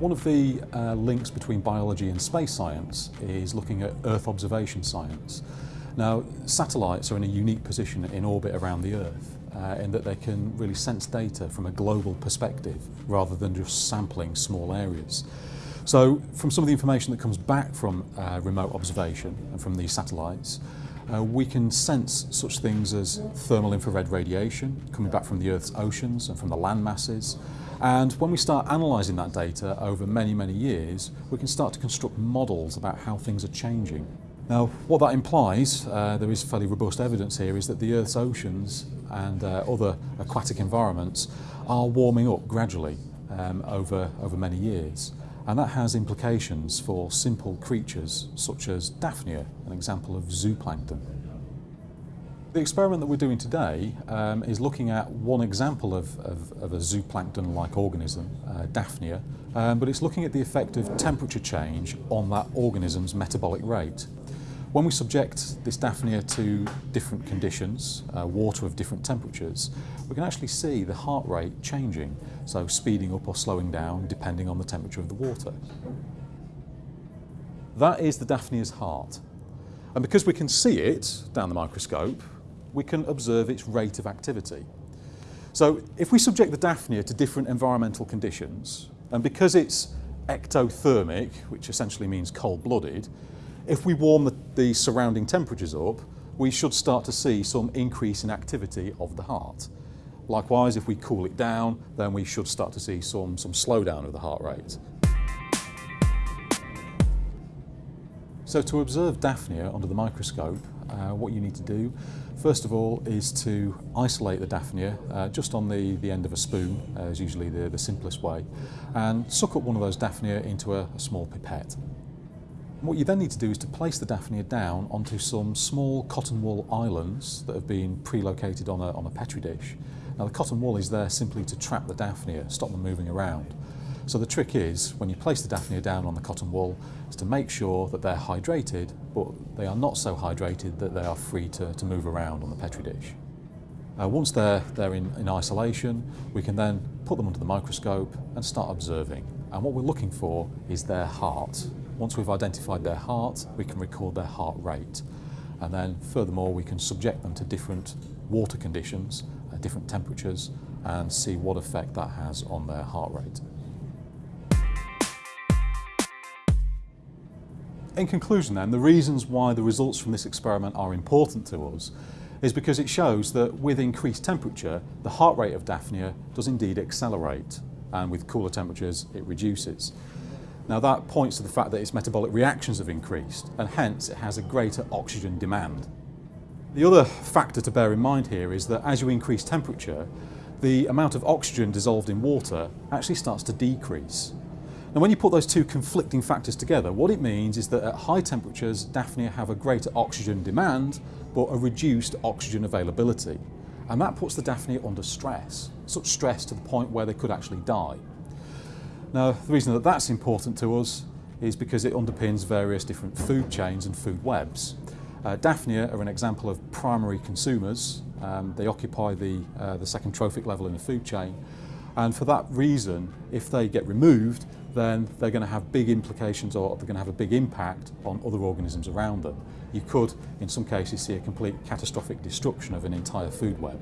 One of the uh, links between biology and space science is looking at Earth observation science. Now, satellites are in a unique position in orbit around the Earth uh, in that they can really sense data from a global perspective rather than just sampling small areas. So from some of the information that comes back from uh, remote observation and from these satellites, Uh, we can sense such things as thermal infrared radiation coming back from the Earth's oceans and from the land masses. And when we start analysing that data over many, many years, we can start to construct models about how things are changing. Now, what that implies, uh, there is fairly robust evidence here, is that the Earth's oceans and uh, other aquatic environments are warming up gradually um, over, over many years. And that has implications for simple creatures such as Daphnia, an example of zooplankton. The experiment that we're doing today um, is looking at one example of, of, of a zooplankton-like organism, uh, Daphnia, um, but it's looking at the effect of temperature change on that organism's metabolic rate. When we subject this Daphnia to different conditions, uh, water of different temperatures, we can actually see the heart rate changing, so speeding up or slowing down depending on the temperature of the water. That is the Daphnia's heart. And because we can see it down the microscope, we can observe its rate of activity. So if we subject the Daphnia to different environmental conditions, and because it's ectothermic, which essentially means cold-blooded, if we warm the, the surrounding temperatures up, we should start to see some increase in activity of the heart. Likewise, if we cool it down, then we should start to see some, some slowdown of the heart rate. So to observe Daphnia under the microscope, uh, what you need to do, first of all, is to isolate the Daphnia uh, just on the, the end of a spoon, uh, is usually the, the simplest way, and suck up one of those Daphnia into a, a small pipette. What you then need to do is to place the Daphnia down onto some small cotton wool islands that have been pre-located on a, on a Petri dish. Now the cotton wool is there simply to trap the Daphnia, stop them moving around. So the trick is, when you place the Daphnia down on the cotton wool, is to make sure that they're hydrated, but they are not so hydrated that they are free to, to move around on the Petri dish. Uh, once they're, they're in, in isolation, we can then put them under the microscope and start observing. And what we're looking for is their heart. Once we've identified their heart, we can record their heart rate. And then furthermore, we can subject them to different water conditions, uh, different temperatures, and see what effect that has on their heart rate. In conclusion then, the reasons why the results from this experiment are important to us is because it shows that with increased temperature, the heart rate of Daphnia does indeed accelerate, and with cooler temperatures, it reduces. Now that points to the fact that its metabolic reactions have increased and hence it has a greater oxygen demand. The other factor to bear in mind here is that as you increase temperature, the amount of oxygen dissolved in water actually starts to decrease. Now when you put those two conflicting factors together, what it means is that at high temperatures, Daphnia have a greater oxygen demand, but a reduced oxygen availability. And that puts the Daphnia under stress, such stress to the point where they could actually die. Now, the reason that that's important to us is because it underpins various different food chains and food webs. Uh, Daphnia are an example of primary consumers. Um, they occupy the, uh, the second trophic level in the food chain. And for that reason, if they get removed, then they're going to have big implications or they're going to have a big impact on other organisms around them. You could, in some cases, see a complete catastrophic destruction of an entire food web.